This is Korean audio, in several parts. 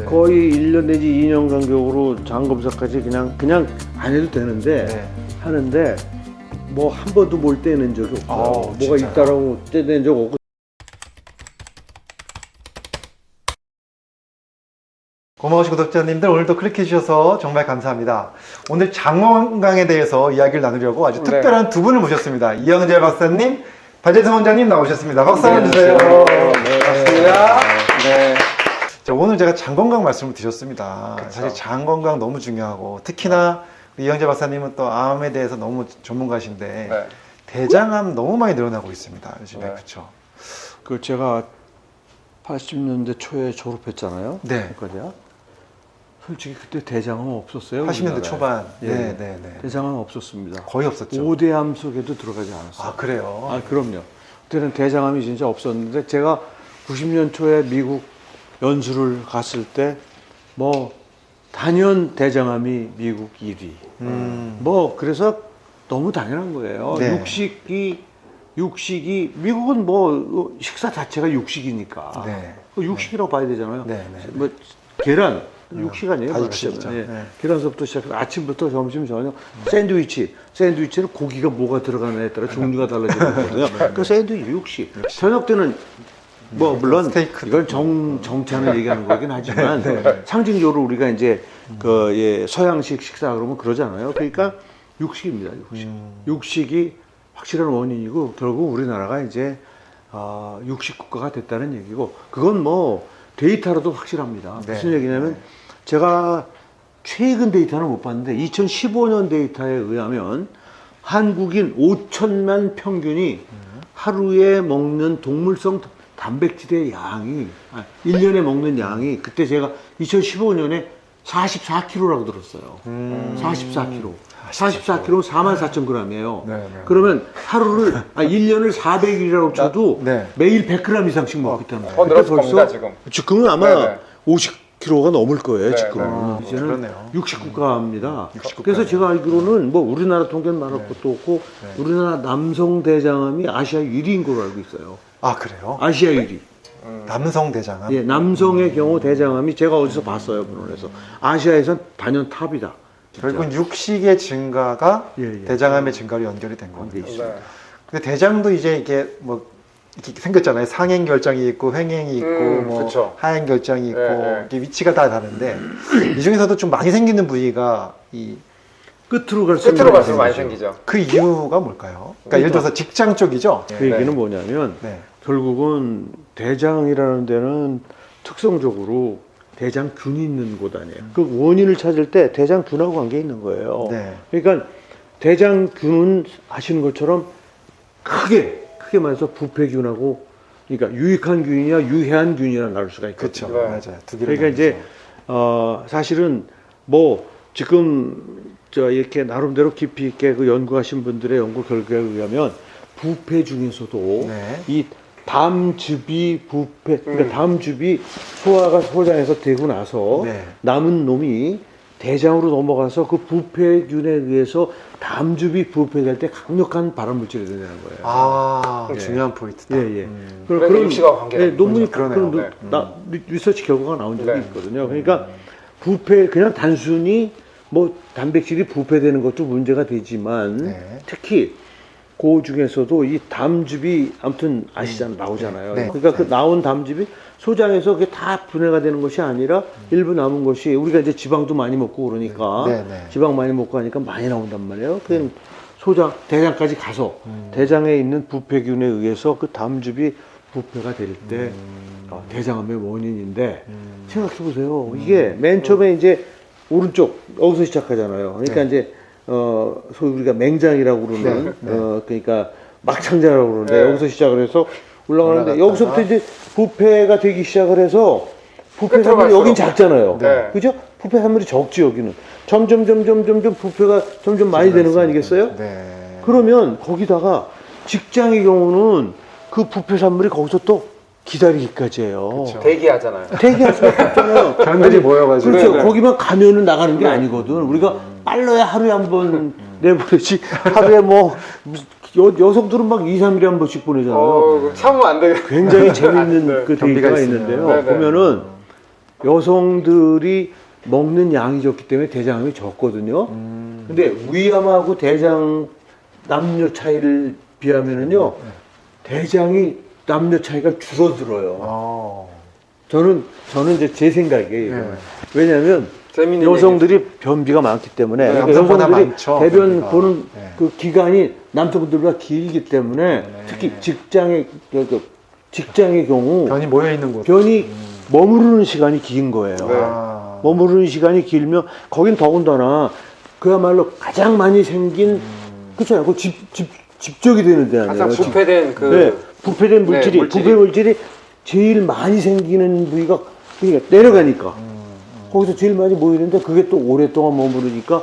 네. 거의 1년 내지 2년 간격으로 장 검사까지 그냥 그냥 안 해도 되는데 네. 하는데 뭐 한 번도 뭘 떼낸 적이 없어요. 어, 뭐가 진짜요? 있다라고 떼낸 적 없고 고마우신 구독자님들 오늘도 클릭해 주셔서 정말 감사합니다. 오늘 장건강에 대해서 이야기를 나누려고 아주 네. 특별한 두 분을 모셨습니다. 이영재 박사님, 반재성 원장님 나오셨습니다. 박수 네, 한번 주세요. 반갑습니다. 네. 자, 오늘 제가 장 건강 말씀을 드렸습니다. 그쵸. 사실 장 건강 너무 중요하고 특히나 우리 이영재 박사님은 또 암에 대해서 너무 전문가신데 네. 대장암 너무 많이 늘어나고 있습니다. 요즘에 네. 그렇죠. 그 제가 80년대 초에 졸업했잖아요. 네. 그거야. 솔직히 그때 대장암 없었어요. 80년대 우리나라에. 초반. 예. 네, 네, 네. 대장암 없었습니다. 거의 없었죠. 5대암 속에도 들어가지 않았어요. 아, 그래요. 아, 그럼요. 그때는 대장암이 진짜 없었는데 제가 90년 초에 미국 연수를 갔을 때 뭐 단연 대장암이 미국 1위. 음. 뭐 그래서 너무 당연한 거예요. 네. 육식이 육식이 미국은 뭐 식사 자체가 육식이니까 네. 그 육식이라고 봐야 되잖아요. 네, 네. 뭐 계란 육식 아니에요? 다. 육식이죠. 예. 네. 계란서부터 시작해서 아침부터 점심 저녁 샌드위치 샌드위치는 고기가 뭐가 들어가느냐에 따라 종류가 달라지거든요. 그 샌드위치 육식. 저녁 때는 뭐 물론 스테이크. 이건 정 정찬을 얘기하는 거긴 하지만 상징적으로 우리가 이제 그 예, 서양식 식사 그러면 그러잖아요. 그러니까 육식입니다. 육식. 육식이 확실한 원인이고 결국 우리나라가 이제 아, 육식 국가가 됐다는 얘기고 그건 뭐 데이터로도 확실합니다. 네. 무슨 얘기냐면 제가 최근 데이터는 못 봤는데 2015년 데이터에 의하면 한국인 5천만 평균이 하루에 먹는 동물성 단백질의 양이 아, 1년에 먹는 양이 그때 제가 2015년에 44kg라고 들었어요. 음. 44kg. 44kg 4만 4천 g이에요. 네, 네. 그러면 하루를 아 1년을 400일이라고 쳐도 네. 매일 100g 이상씩 먹기 때문에 더 늘었을 겁니다, 지금. 지금은 아마 네네. 50kg가 넘을 거예요, 네, 지금은. 네. 이제는 그러네요. 육식 국가입니다. 육식 그래서. 제가 알기로는 뭐 우리나라 통계는 말할 것도 없고 네. 우리나라 남성 대장암이 아시아 1위인 걸로 알고 있어요. 아, 그래요? 아시아 1위. 남성 대장암. 예, 남성의 경우 대장암이 제가 어디서 봤어요, 문헌에서. 아시아에선 단연 탑이다. 결국은 육식의 증가가 예, 예. 대장암의 증가로 연결이 된 겁니다. 돼 있어요. 네. 근데 대장도 이제 이게 뭐 이렇게 생겼잖아요. 상행 결장이 있고 횡행이 있고 음, 뭐 그쵸. 하행 결장이 있고 네, 네. 이렇게 위치가 다 다른데 이 중에서도 좀 많이 생기는 부위가 이그 끝으로 갈수록 끝으로 갈수록 많이 생기죠. 생기죠. 이유가 뭘까요? 그러니까 예를 들어서 직장 쪽이죠. 그 얘기는 뭐냐면 네. 결국은 대장이라는 데는 특성적으로 대장균이 있는 곳 아니에요. 그 원인을 찾을 때 대장균하고 관계 있는 거예요. 네. 그러니까 대장균은 아시는 것처럼 크게 크게 말해서 부패균하고 그러니까 유익한 균이냐 유해한 균이냐 나눌 수가 그렇죠. 있거든요. 네. 맞아요. 두 개를 그러니까 이제 어 사실은 뭐 지금 저 이렇게 나름대로 깊이 있게 그 연구하신 분들의 연구 결과에 의하면 부패 중에서도 네. 이 담즙이 부패 그러니까 음. 담즙이 소화가 소장에서 되고 나서 네. 남은 놈이 대장으로 넘어가서 그 부패균에 의해서 담즙이 부패될 때 강력한 발암물질이 된다는 거예요. 아 예. 중요한 포인트다. 예, 예. 음. 그런- 그래서 육식하고 관계가 예, 있는 논문이 거죠. 그런. 노- 나, 리- 리서치 결과가 나온 적이 네. 있거든요. 그러니까 부패 그냥 단순히 뭐 단백질이 부패되는 것도 문제가 되지만 네. 특히 그 중에서도 이 담즙이 아무튼 아시잖아요 나오잖아요. 네. 그러니까 그 나온 담즙이 소장에서 그게 다 분해가 되는 것이 아니라 일부 남은 것이 우리가 이제 지방도 많이 먹고 그러니까 네, 네. 지방 많이 먹고 하니까 많이 나온단 말이에요. 그냥 소장 대장까지 가서 음. 대장에 있는 부패균에 의해서 그 담즙이 부패가 될때 음. 어, 대장암의 원인인데 생각해 보세요. 이게 맨 처음에 이제 오른쪽 여기서 시작하잖아요. 그러니까 네. 이제 어 소위 우리가 맹장이라고 그러는 네, 네. 어 그러니까 막창자라고 그러는데 네. 여기서 시작을 해서 올라가는데 올라갔다가. 여기서부터 이제 부패가 되기 시작을 해서 부패 산물이. 여긴 작잖아요. 네. 그죠? 부패 산물이 적지 여기는. 점점 점점 점점 부패가 점점 많이 되는 거 아니겠어요? 네. 그러면 거기다가 직장의 경우는 그 부패 산물이 거기서 또 기다리기까지 해요. 그쵸. 대기하잖아요. 대기할 수밖에 없잖아요. 사람들이 모여가지고 그렇죠. 네, 네. 거기만 가면은 나가는 게 아니거든. 우리가 빨라야 하루에 한 번 내보내지. 하루에 뭐 여, 여성들은 막 2, 3일에 한 번씩 보내잖아요. 어, 참으면 안 되겠 굉장히 재밌는 네. 그 데이터가. 있는데요. 네, 네. 보면은 여성들이 먹는 양이 적기 때문에 대장암이 적거든요. 음. 근데 위암하고 대장 남녀 차이를 비하면은요, 대장이 남녀 차이가 줄어들어요. 어. 저는 저는 이제 제 생각이에요. 네. 왜냐하면 여성들이 변비가 많기 때문에 네, 여성들이 많죠, 대변 변비가. 보는 네. 그 기간이 남성들보다 길기 때문에 네. 특히 직장의 그, 그 직장의 경우 변이 모여 있는 곳. 변이 머무르는 시간이 긴 거예요. 네. 아. 머무르는 시간이 길면 거긴 더군다나 그야말로 가장 많이 생긴 음. 그렇잖아요. 그 집, 집, 집적이 되는 데 아니에요. 가장 부패된 그 네, 부패된 물질이, 네, 물질이. 부패 물질이 제일 많이 생기는 부위가 그러니까 내려가니까 거기서 제일 많이 모이는데 그게 또 오랫동안 머무르니까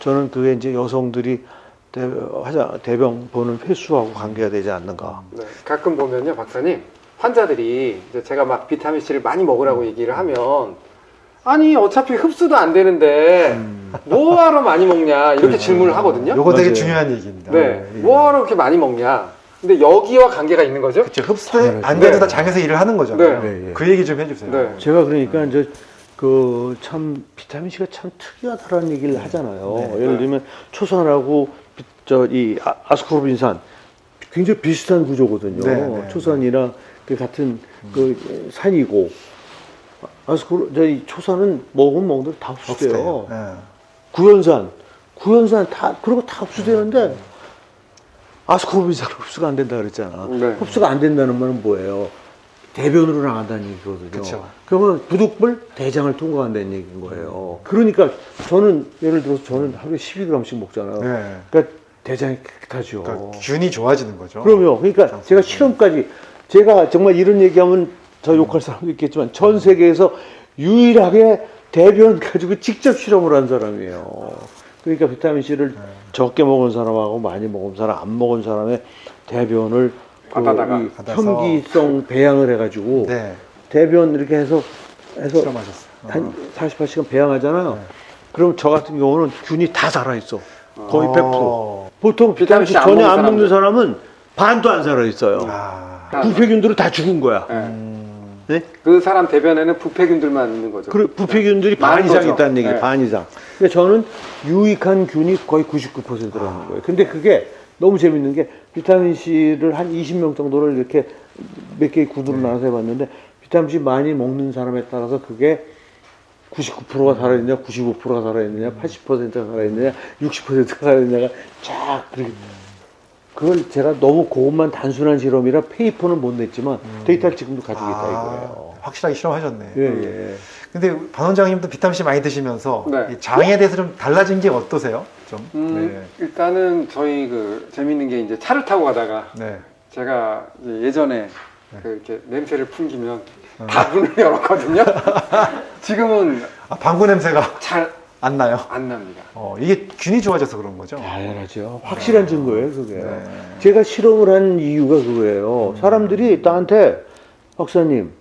저는 그게 이제 여성들이 대, 화장, 대병 보는 횟수하고 관계가 되지 않는가. 네, 가끔 보면요, 박사님. 환자들이 이제 제가 막 비타민 C를 많이 먹으라고 얘기를 하면 아니 어차피 흡수도 안 되는데 뭐하러 많이 먹냐 이렇게 질문을 하거든요. 요거 되게 맞아요. 중요한 얘기입니다. 네, 예. 뭐하러 그렇게 많이 먹냐. 근데 여기와 관계가 있는 거죠? 그렇죠. 흡수 안. 돼도 네. 다 장에서 일을 하는 거죠. 네. 네, 예. 그 얘기 좀 해주세요. 네. 제가 그러니까 이제 그 참 비타민 C가 참 특이하다라는 얘기를 하잖아요. 네. 예를 들면 초산하고 저이 아스코르빈산 굉장히 비슷한 구조거든요. 네, 네, 초산이랑 그 같은 그 산이고 아스코르 저이 초산은 먹으면 먹는 다 흡수돼요. 네. 구연산, 구연산 다 그리고 다 흡수되는데 아스코르빈산 흡수가 안 된다 그랬잖아. 네. 흡수가 안 된다는 말은 뭐예요? 대변으로 나간다는 얘기거든요. 그쵸. 그러면 부득불 대장을 통과한다는 얘기인 거예요. 그러니까 저는 예를 들어서 저는 하루에 12g씩 먹잖아요. 네. 그러니까 대장이 깨끗하죠. 그러니까 균이 좋아지는 거죠. 그럼요. 그러니까 제가 실험까지 제가 정말 이런 얘기하면 저 욕할 사람도 있겠지만 전 세계에서 유일하게 대변 가지고 직접 실험을 한 사람이에요. 그러니까 비타민 C를 적게 먹은 사람하고 많이 먹은 사람, 안 먹은 사람의 대변을 그 받아다가 이 받아서. 현기성 배양을 해가지고 네. 대변 이렇게 해서 해서 실험하셨어요. 한 48시간 배양하잖아요. 그럼 저 같은 경우는 균이 다 살아있어. 거의 100%. 어. 보통 비타민 비타민 C C 안 전혀 먹는 안 먹는. 사람은 반도 안 살아있어요. 아. 부패균들은 다 죽은 거야. 네. 음. 네? 그 사람 대변에는 부패균들만 있는 거죠. 그 부패균들이 반 많은 이상 거죠. 있다는 얘기, 네. 반 이상. 근데 저는 유익한 균이 거의 99%라는 거예요. 근데 그게 너무 재밌는 게 비타민 C를 한 20명 정도를 이렇게 몇 개의 구두로 나눠서 해봤는데 비타민 C 많이 먹는 사람에 따라서 그게 99%가 살아있느냐, 95%가 살아있느냐, 80%가 살아있느냐, 60%가 살아있느냐가 쫙 그렇게 그걸 제가 너무 그것만 단순한 실험이라 페이퍼는 못 냈지만 데이터를 지금도 가지고 있다 이거예요. 아, 확실하게 실험하셨네. 예, 예. 근데 반 원장님도 비타민 C 많이 드시면서 네. 이 장에 대해서 좀 달라진 게 어떠세요? 좀. 음, 일단은 저희 그 재밌는 게 이제 차를 타고 가다가 네. 네. 제가 이제 예전에 그 이렇게 냄새를 풍기면 어. 다 문을 열었거든요. 지금은 아, 방구 냄새가 잘안안 나요? 납니다. 어, 이게 균이 좋아져서 그런 거죠? 당연하죠. 확실한 증거예요, 그게. 네. 제가 실험을 한 이유가 그거예요. 사람들이 나한테 박사님,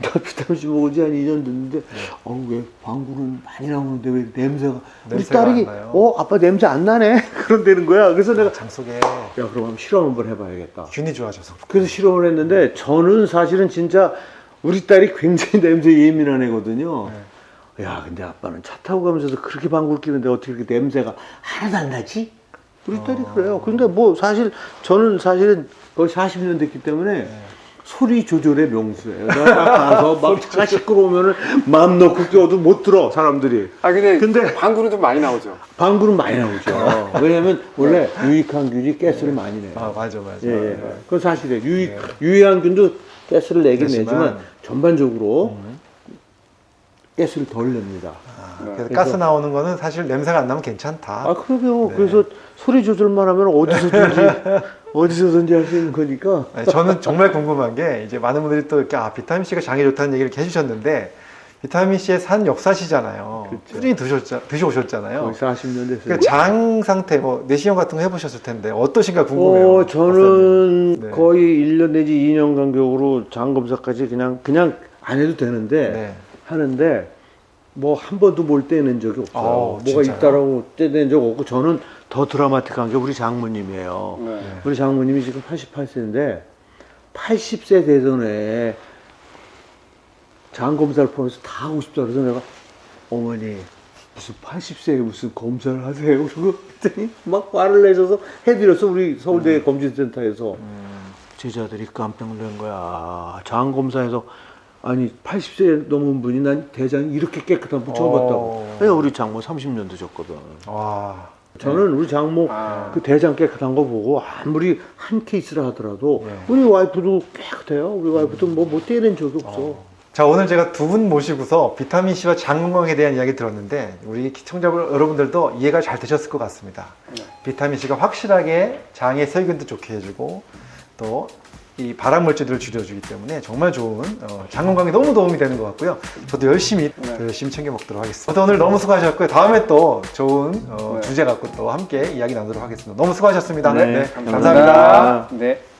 나 비타민 C 먹은 지한 2년 됐는데, 어, 왜 방구는 많이 나오는데 왜 냄새가. 우리 냄새가 딸이, 안 나요? 어, 아빠 냄새 안 나네? 그런다는 거야. 그래서 내가, 장 속에 야, 그럼 한번 실험 한번 해봐야겠다. 균이 좋아져서. 그래서 실험을 했는데, 저는 사실은 진짜 우리 딸이 굉장히 냄새 예민한 애거든요. 야, 근데 아빠는 차 타고 가면서도 그렇게 방구를 끼는데 어떻게 이렇게 냄새가 하나도 안 나지? 우리 딸이 그래요. 근데 뭐 사실 저는 사실은 거의 40년 됐기 때문에 소리 조절의 명수예요. 가서 막 차가 시끄러우면은 마음 놓고 껴도 못 들어, 사람들이. 아 근데, 근데- 방구는 좀 많이 나오죠. 방구는 많이 나오죠. 왜냐면 원래 유익한 균이 가스를 많이 내요. 아, 맞아, 맞아. 예, 예. 그건 사실이에요. 유익, 유해한 균도 가스를 내긴 내지만- 내지만 전반적으로 가스를 덜 냅니다. 아, 네. 그래서 그래서- 가스 나오는 거는 사실 냄새가 안 나면 괜찮다. 아, 그러게요. 네. 그래서 소리 조절만 하면 어디서든지, 어디서든지 할 수 있는 거니까. 아니, 저는 정말 궁금한 게 이제 많은 분들이 또 이렇게 아, 비타민 C가 장에 좋다는 얘기를 해주셨는데 비타민 C의 산 역사시잖아요. 그렇죠. 꾸준히 드셨자, 드셔오셨잖아요. 거의 40년 됐어요. 그러니까 장 상태, 뭐 내시경 같은 거 해보셨을 텐데 어떠신가 궁금해요. 어, 저는 네. 거의 1년 내지 2년 간격으로 장 검사까지 그냥, 그냥 안 해도 되는데, 네. 하는데, 뭐 한 번도 뭘 떼낸 적이 없어요. 어, 뭐가? 있다라고 떼낸 적 없고, 저는 더 드라마틱한 게 우리 장모님이에요. 네. 우리 장모님이 지금 88세인데 80세 되던 애장 검사를 포함해서 다 하고 싶다 그래서 내가 어머니 무슨 80세에 무슨 검사를 하세요? 그러고 그랬더니 막 화를 내셔서 해드렸어 우리 서울대 검진센터에서 제자들이 깜짝 놀란 거야 장 검사에서 아니 80세 넘은 분이 난 대장이 이렇게 깨끗한 분 처음 어. 봤다고 내가 우리 장모 30년 되셨거든 와. 저는 우리 장모 아. 그 대장 깨끗한 거 보고 아무리 한 케이스를 하더라도 네. 우리 와이프도 깨끗해요. 우리 와이프도 뭐 못 떼낸 적이 없어. 자, 오늘 제가 두 분 모시고서 비타민 C와 장 건강에 대한 이야기 들었는데 우리 시청자 여러분들도 이해가 잘 되셨을 것 같습니다. 네. 비타민 C가 확실하게 장의 세균도 좋게 해주고 또 이 발암 물질들을 줄여주기 때문에 정말 좋은 어, 장 건강에 너무 도움이 되는 것 같고요. 저도 열심히 네. 더 열심히 챙겨 먹도록 하겠습니다. 또 오늘 너무 수고하셨고요. 다음에 또 좋은 어, 네. 주제 갖고 또 함께 이야기 나누도록 하겠습니다. 너무 수고하셨습니다. 네, 감사합니다. 감사합니다. 네.